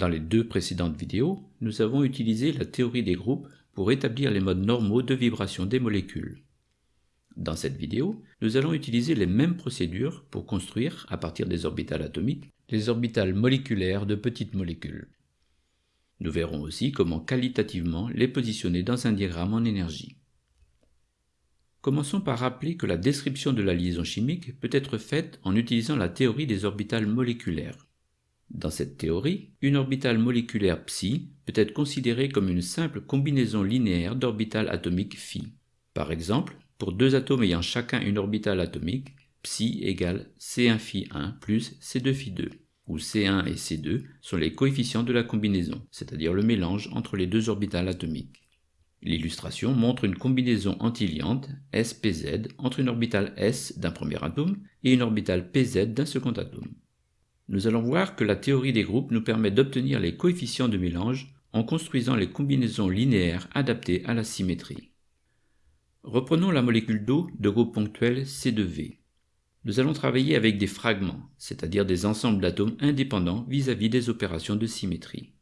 Dans les deux précédentes vidéos, nous avons utilisé la théorie des groupes pour établir les modes normaux de vibration des molécules. Dans cette vidéo, nous allons utiliser les mêmes procédures pour construire, à partir des orbitales atomiques, les orbitales moléculaires de petites molécules. Nous verrons aussi comment qualitativement les positionner dans un diagramme en énergie. Commençons par rappeler que la description de la liaison chimique peut être faite en utilisant la théorie des orbitales moléculaires. Dans cette théorie, une orbitale moléculaire psi peut être considérée comme une simple combinaison linéaire d'orbitales atomiques phi. Par exemple, pour deux atomes ayant chacun une orbitale atomique, psi égale C1φ1 plus C2φ2, où C1 et C2 sont les coefficients de la combinaison, c'est-à-dire le mélange entre les deux orbitales atomiques. L'illustration montre une combinaison antiliante SPZ entre une orbitale S d'un premier atome et une orbitale PZ d'un second atome. Nous allons voir que la théorie des groupes nous permet d'obtenir les coefficients de mélange en construisant les combinaisons linéaires adaptées à la symétrie. Reprenons la molécule d'eau de groupe ponctuel C2V. Nous allons travailler avec des fragments, c'est-à-dire des ensembles d'atomes indépendants vis-à-vis -vis des opérations de symétrie.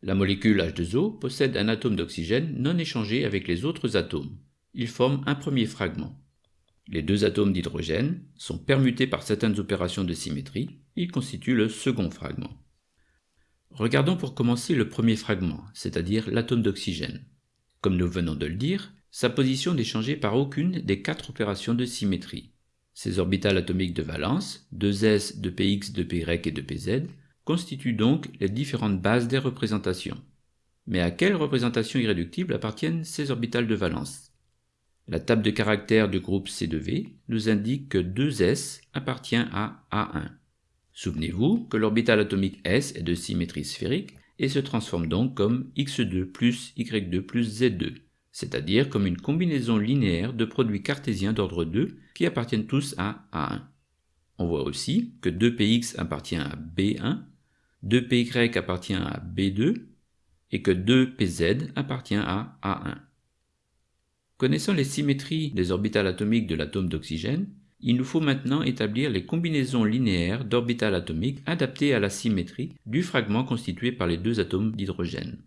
La molécule H2O possède un atome d'oxygène non échangé avec les autres atomes. Il forme un premier fragment. Les deux atomes d'hydrogène sont permutés par certaines opérations de symétrie, ils constituent le second fragment. Regardons pour commencer le premier fragment, c'est-à-dire l'atome d'oxygène. Comme nous venons de le dire, sa position n'est changée par aucune des quatre opérations de symétrie. Ses orbitales atomiques de valence, 2s, 2px, 2py et 2pz, constituent donc les différentes bases des représentations. Mais à quelle représentation irréductible appartiennent ces orbitales de valence? La table de caractères du groupe C2V nous indique que 2s appartient à A1. Souvenez-vous que l'orbital atomique S est de symétrie sphérique et se transforme donc comme x2 plus y2 plus z2, c'est-à-dire comme une combinaison linéaire de produits cartésiens d'ordre 2 qui appartiennent tous à A1. On voit aussi que 2px appartient à B1, 2py appartient à B2 et que 2pz appartient à A1. Connaissant les symétries des orbitales atomiques de l'atome d'oxygène, il nous faut maintenant établir les combinaisons linéaires d'orbitales atomiques adaptées à la symétrie du fragment constitué par les deux atomes d'hydrogène.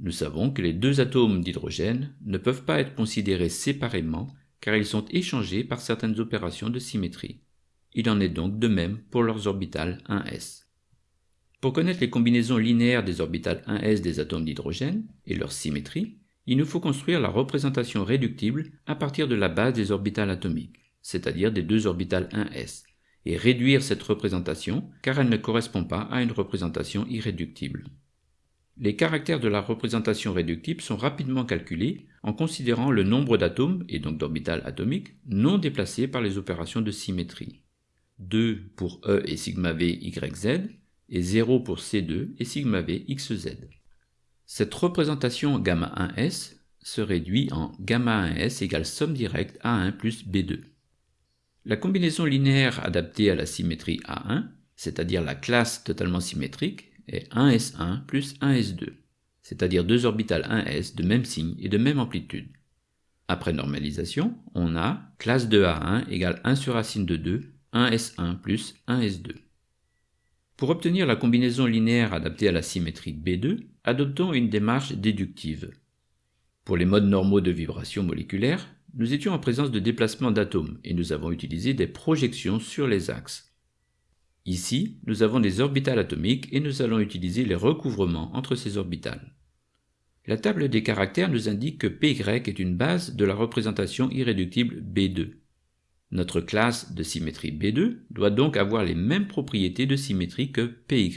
Nous savons que les deux atomes d'hydrogène ne peuvent pas être considérés séparément car ils sont échangés par certaines opérations de symétrie. Il en est donc de même pour leurs orbitales 1s. Pour connaître les combinaisons linéaires des orbitales 1s des atomes d'hydrogène et leur symétrie, il nous faut construire la représentation réductible à partir de la base des orbitales atomiques, c'est-à-dire des deux orbitales 1s, et réduire cette représentation car elle ne correspond pas à une représentation irréductible. Les caractères de la représentation réductible sont rapidement calculés en considérant le nombre d'atomes, et donc d'orbitales atomiques, non déplacés par les opérations de symétrie. 2 pour E et sigma V YZ, et 0 pour C2 et sigma V XZ. Cette représentation gamma 1s se réduit en gamma 1s égale somme directe A1 plus B2. La combinaison linéaire adaptée à la symétrie A1, c'est-à-dire la classe totalement symétrique, est 1s1 plus 1s2, c'est-à-dire deux orbitales 1s de même signe et de même amplitude. Après normalisation, on a classe de A1 égale 1 sur racine de 2, 1s1 plus 1s2. Pour obtenir la combinaison linéaire adaptée à la symétrie B2, adoptons une démarche déductive. Pour les modes normaux de vibration moléculaire, nous étions en présence de déplacements d'atomes et nous avons utilisé des projections sur les axes. Ici, nous avons des orbitales atomiques et nous allons utiliser les recouvrements entre ces orbitales. La table des caractères nous indique que Py est une base de la représentation irréductible B2. Notre classe de symétrie B2 doit donc avoir les mêmes propriétés de symétrie que PY.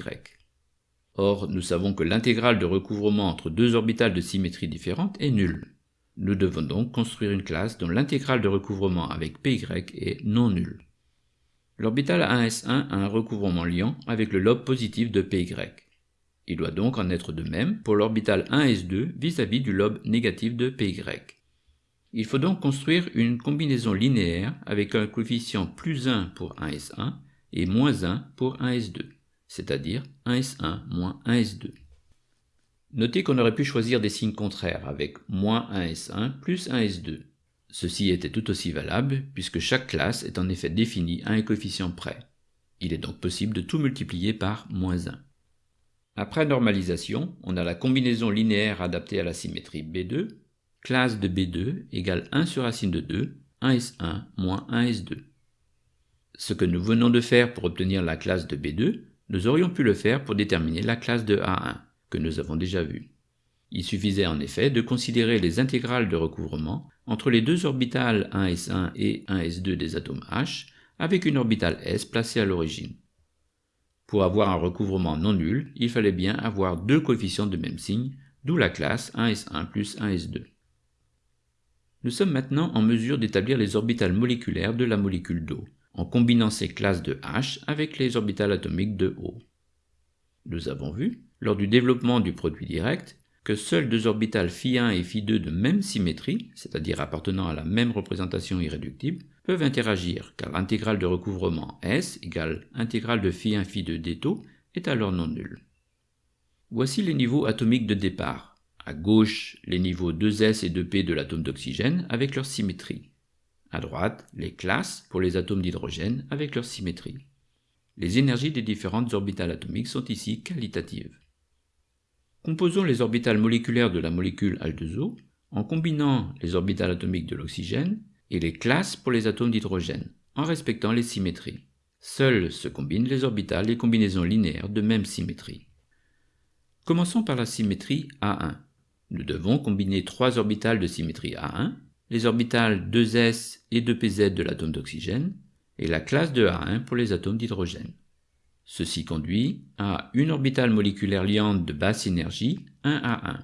Or, nous savons que l'intégrale de recouvrement entre deux orbitales de symétrie différente est nulle. Nous devons donc construire une classe dont l'intégrale de recouvrement avec PY est non nulle. L'orbital 1s1 a un recouvrement liant avec le lobe positif de PY. Il doit donc en être de même pour l'orbital 1s2 vis-à-vis du lobe négatif de PY. Il faut donc construire une combinaison linéaire avec un coefficient plus 1 pour 1s1 et moins 1 pour 1s2, c'est-à-dire 1s1 moins 1s2. Notez qu'on aurait pu choisir des signes contraires avec moins 1s1 plus 1s2. Ceci était tout aussi valable puisque chaque classe est en effet définie à un coefficient près. Il est donc possible de tout multiplier par moins 1. Après normalisation, on a la combinaison linéaire adaptée à la symétrie B2, classe de B2 égale 1 sur racine de 2, 1S1 moins 1S2. Ce que nous venons de faire pour obtenir la classe de B2, nous aurions pu le faire pour déterminer la classe de A1, que nous avons déjà vue. Il suffisait en effet de considérer les intégrales de recouvrement entre les deux orbitales 1s1 et 1s2 des atomes H avec une orbitale s placée à l'origine. Pour avoir un recouvrement non nul, il fallait bien avoir deux coefficients de même signe, d'où la classe 1s1 plus 1s2. Nous sommes maintenant en mesure d'établir les orbitales moléculaires de la molécule d'eau, en combinant ces classes de H avec les orbitales atomiques de O. Nous avons vu, lors du développement du produit direct, que seules deux orbitales φ1 et φ2 de même symétrie, c'est-à-dire appartenant à la même représentation irréductible, peuvent interagir, car l'intégrale de recouvrement S égale intégrale de φ1φ2 d'étau est alors non nulle. Voici les niveaux atomiques de départ, à gauche, les niveaux 2s et 2p de l'atome d'oxygène avec leur symétrie. À droite, les classes pour les atomes d'hydrogène avec leur symétrie. Les énergies des différentes orbitales atomiques sont ici qualitatives. Composons les orbitales moléculaires de la molécule H2O en combinant les orbitales atomiques de l'oxygène et les classes pour les atomes d'hydrogène, en respectant les symétries. Seules se combinent les orbitales et combinaisons linéaires de même symétrie. Commençons par la symétrie A1. Nous devons combiner trois orbitales de symétrie A1, les orbitales 2s et 2pz de l'atome d'oxygène, et la classe de A1 pour les atomes d'hydrogène. Ceci conduit à une orbitale moléculaire liante de basse énergie 1A1,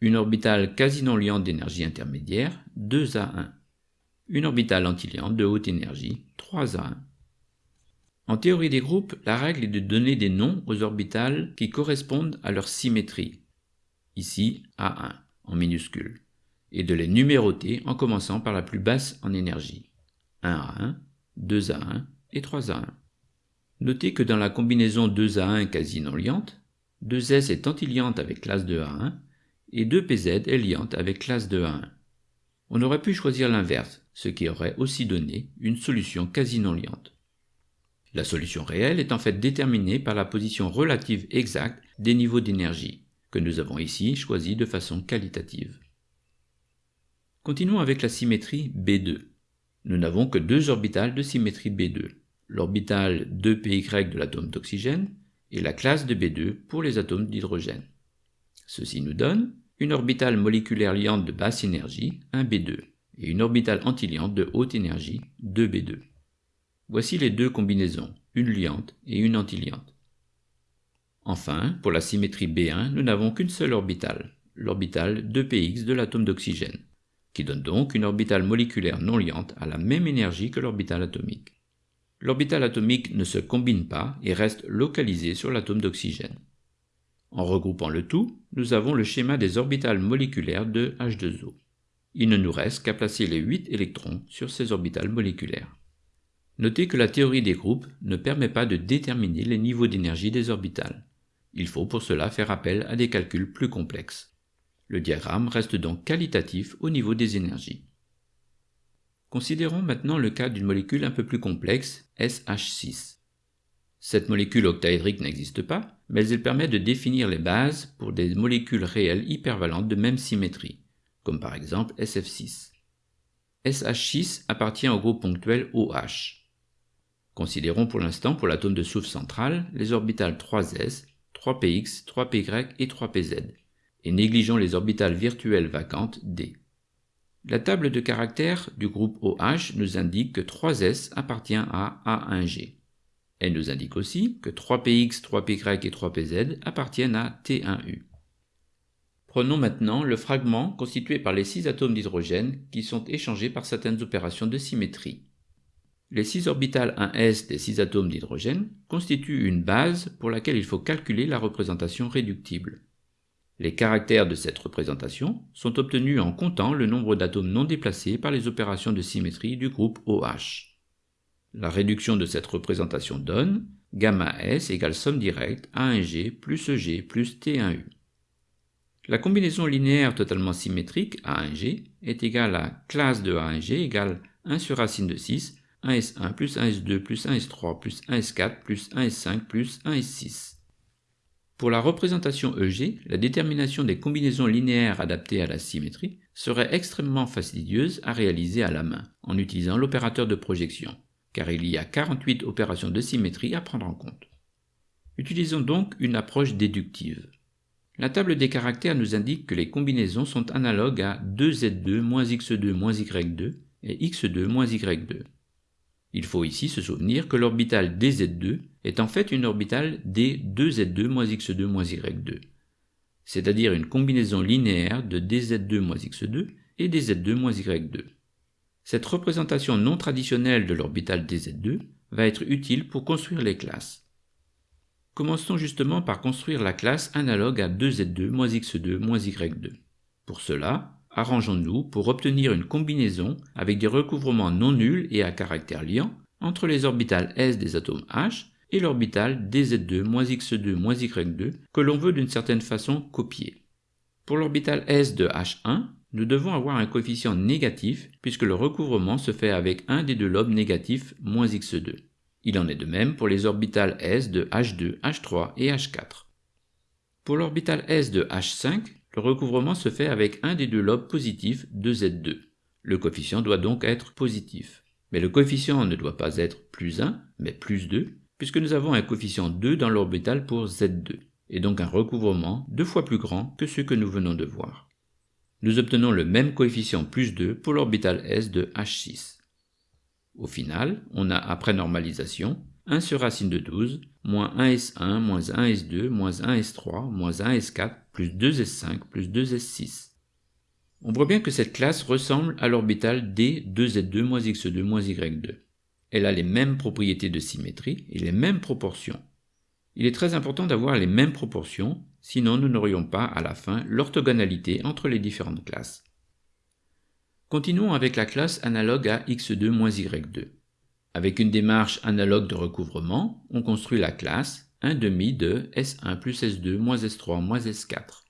une orbitale quasi non liante d'énergie intermédiaire 2A1, une orbitale antiliante de haute énergie 3A1. En théorie des groupes, la règle est de donner des noms aux orbitales qui correspondent à leur symétrie, ici A1 en minuscule, et de les numéroter en commençant par la plus basse en énergie, 1A1, 2A1 et 3A1. Notez que dans la combinaison 2A1 quasi non liante, 2S est antiliante avec classe de A1 et 2PZ est liante avec classe de A1. On aurait pu choisir l'inverse, ce qui aurait aussi donné une solution quasi non liante. La solution réelle est en fait déterminée par la position relative exacte des niveaux d'énergie, que nous avons ici choisi de façon qualitative. Continuons avec la symétrie B2. Nous n'avons que deux orbitales de symétrie B2 l'orbital 2py de l'atome d'oxygène et la classe de B2 pour les atomes d'hydrogène. Ceci nous donne une orbitale moléculaire liante de basse énergie, 1b2, et une orbitale antiliante de haute énergie, 2b2. Voici les deux combinaisons, une liante et une antiliante. Enfin, pour la symétrie B1, nous n'avons qu'une seule orbitale, l'orbitale 2px de l'atome d'oxygène, qui donne donc une orbitale moléculaire non liante à la même énergie que l'orbitale atomique l'orbital atomique ne se combine pas et reste localisé sur l'atome d'oxygène. En regroupant le tout, nous avons le schéma des orbitales moléculaires de H2O. Il ne nous reste qu'à placer les 8 électrons sur ces orbitales moléculaires. Notez que la théorie des groupes ne permet pas de déterminer les niveaux d'énergie des orbitales. Il faut pour cela faire appel à des calculs plus complexes. Le diagramme reste donc qualitatif au niveau des énergies. Considérons maintenant le cas d'une molécule un peu plus complexe, SH6. Cette molécule octaédrique n'existe pas, mais elle permet de définir les bases pour des molécules réelles hypervalentes de même symétrie, comme par exemple SF6. SH6 appartient au groupe ponctuel OH. Considérons pour l'instant pour l'atome de soufre central les orbitales 3s, 3px, 3py et 3pz, et négligeons les orbitales virtuelles vacantes D. La table de caractères du groupe OH nous indique que 3S appartient à A1G. Elle nous indique aussi que 3PX, 3PY et 3PZ appartiennent à T1U. Prenons maintenant le fragment constitué par les 6 atomes d'hydrogène qui sont échangés par certaines opérations de symétrie. Les 6 orbitales 1s des 6 atomes d'hydrogène constituent une base pour laquelle il faut calculer la représentation réductible. Les caractères de cette représentation sont obtenus en comptant le nombre d'atomes non déplacés par les opérations de symétrie du groupe OH. La réduction de cette représentation donne gamma S égale somme directe A1G plus EG plus T1U. La combinaison linéaire totalement symétrique A1G est égale à classe de A1G égale 1 sur racine de 6, 1S1 plus 1S2 plus 1S3 plus 1S4 plus 1S5 plus 1S6. Pour la représentation EG, la détermination des combinaisons linéaires adaptées à la symétrie serait extrêmement fastidieuse à réaliser à la main, en utilisant l'opérateur de projection, car il y a 48 opérations de symétrie à prendre en compte. Utilisons donc une approche déductive. La table des caractères nous indique que les combinaisons sont analogues à 2z2 moins x2 moins y2 et x2 moins y2. Il faut ici se souvenir que l'orbital dz2 est en fait une orbitale d2z2 moins x2 moins y2, c'est-à-dire une combinaison linéaire de dz2 moins x2 et dz2 moins y2. Cette représentation non traditionnelle de l'orbital dz2 va être utile pour construire les classes. Commençons justement par construire la classe analogue à 2z2 moins x2 moins y2. Pour cela, arrangeons-nous pour obtenir une combinaison avec des recouvrements non nuls et à caractère liant entre les orbitales s des atomes H et l'orbital dz2 moins x2 moins y2 que l'on veut d'une certaine façon copier. Pour l'orbital s de H1, nous devons avoir un coefficient négatif puisque le recouvrement se fait avec un des deux lobes négatifs moins x2. Il en est de même pour les orbitales s de H2, H3 et H4. Pour l'orbital s de H5, le recouvrement se fait avec un des deux lobes positifs de Z2. Le coefficient doit donc être positif. Mais le coefficient ne doit pas être plus 1, mais plus 2, puisque nous avons un coefficient 2 dans l'orbital pour Z2, et donc un recouvrement deux fois plus grand que ce que nous venons de voir. Nous obtenons le même coefficient plus 2 pour l'orbital S de H6. Au final, on a, après normalisation, 1 sur racine de 12, moins 1s1, moins 1s2, moins 1s3, moins 1s4, plus 2s5, plus 2s6. On voit bien que cette classe ressemble à l'orbital d 2z2 moins x2 moins y2. Elle a les mêmes propriétés de symétrie et les mêmes proportions. Il est très important d'avoir les mêmes proportions, sinon nous n'aurions pas à la fin l'orthogonalité entre les différentes classes. Continuons avec la classe analogue à x2 moins y2. Avec une démarche analogue de recouvrement, on construit la classe 1 demi de S1 plus S2 moins S3 moins S4.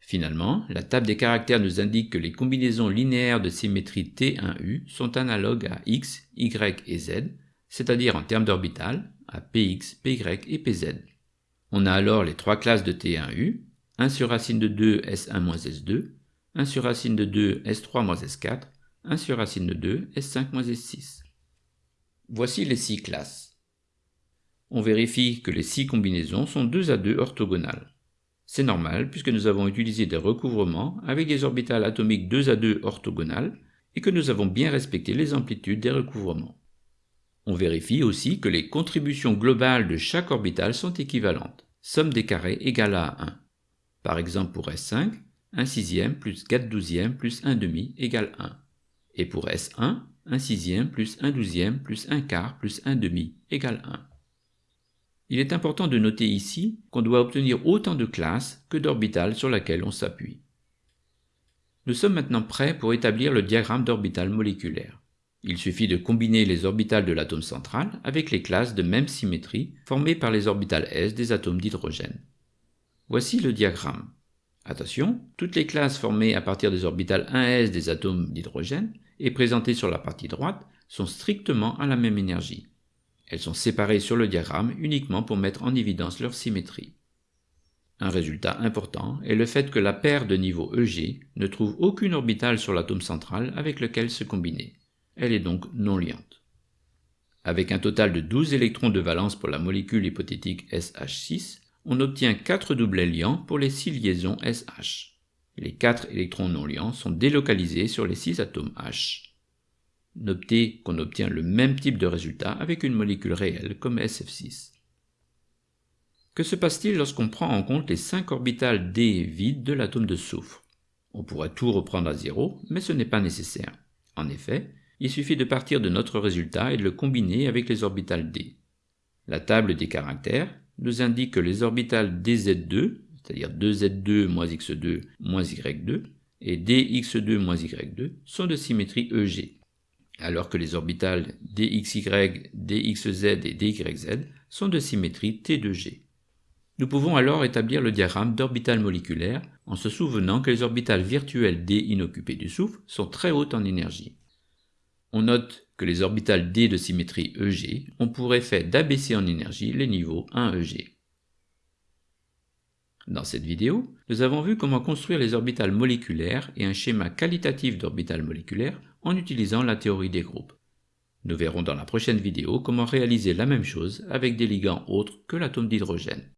Finalement, la table des caractères nous indique que les combinaisons linéaires de symétrie T1U sont analogues à x, y et z, c'est-à-dire en termes d'orbital, à px, py et pz. On a alors les trois classes de T1U, 1 sur racine de 2 S1 moins S2, 1 sur racine de 2 S3 moins S4, 1 sur racine de 2 S5 moins S6. Voici les six classes. On vérifie que les six combinaisons sont 2 à 2 orthogonales. C'est normal puisque nous avons utilisé des recouvrements avec des orbitales atomiques 2 à 2 orthogonales et que nous avons bien respecté les amplitudes des recouvrements. On vérifie aussi que les contributions globales de chaque orbital sont équivalentes, somme des carrés égale à 1. Par exemple pour S5, 1 sixième plus 4 douzièmes plus 1 demi égale 1. Et pour S1, 1 sixième plus 1 douzième plus 1 quart plus 1 demi égale 1. Il est important de noter ici qu'on doit obtenir autant de classes que d'orbitales sur laquelle on s'appuie. Nous sommes maintenant prêts pour établir le diagramme d'orbital moléculaire. Il suffit de combiner les orbitales de l'atome central avec les classes de même symétrie formées par les orbitales s des atomes d'hydrogène. Voici le diagramme. Attention, toutes les classes formées à partir des orbitales 1s des atomes d'hydrogène et présentées sur la partie droite sont strictement à la même énergie. Elles sont séparées sur le diagramme uniquement pour mettre en évidence leur symétrie. Un résultat important est le fait que la paire de niveau EG ne trouve aucune orbitale sur l'atome central avec lequel se combiner. Elle est donc non liante. Avec un total de 12 électrons de valence pour la molécule hypothétique SH6, on obtient 4 doublets liants pour les 6 liaisons SH. Les quatre électrons non liants sont délocalisés sur les six atomes H. Notez qu'on obtient le même type de résultat avec une molécule réelle comme SF6. Que se passe-t-il lorsqu'on prend en compte les 5 orbitales d vides de l'atome de soufre? On pourrait tout reprendre à zéro, mais ce n'est pas nécessaire. En effet, il suffit de partir de notre résultat et de le combiner avec les orbitales d. La table des caractères nous indique que les orbitales dz2 c'est-à-dire 2z2 moins x2 moins y2, et dx2 moins y2 sont de symétrie EG, alors que les orbitales dxy, dxz et dyz sont de symétrie T2G. Nous pouvons alors établir le diagramme d'orbital moléculaire en se souvenant que les orbitales virtuelles d inoccupées du soufre sont très hautes en énergie. On note que les orbitales d de symétrie EG ont pour effet d'abaisser en énergie les niveaux 1 EG. Dans cette vidéo, nous avons vu comment construire les orbitales moléculaires et un schéma qualitatif d'orbitales moléculaires en utilisant la théorie des groupes. Nous verrons dans la prochaine vidéo comment réaliser la même chose avec des ligands autres que l'atome d'hydrogène.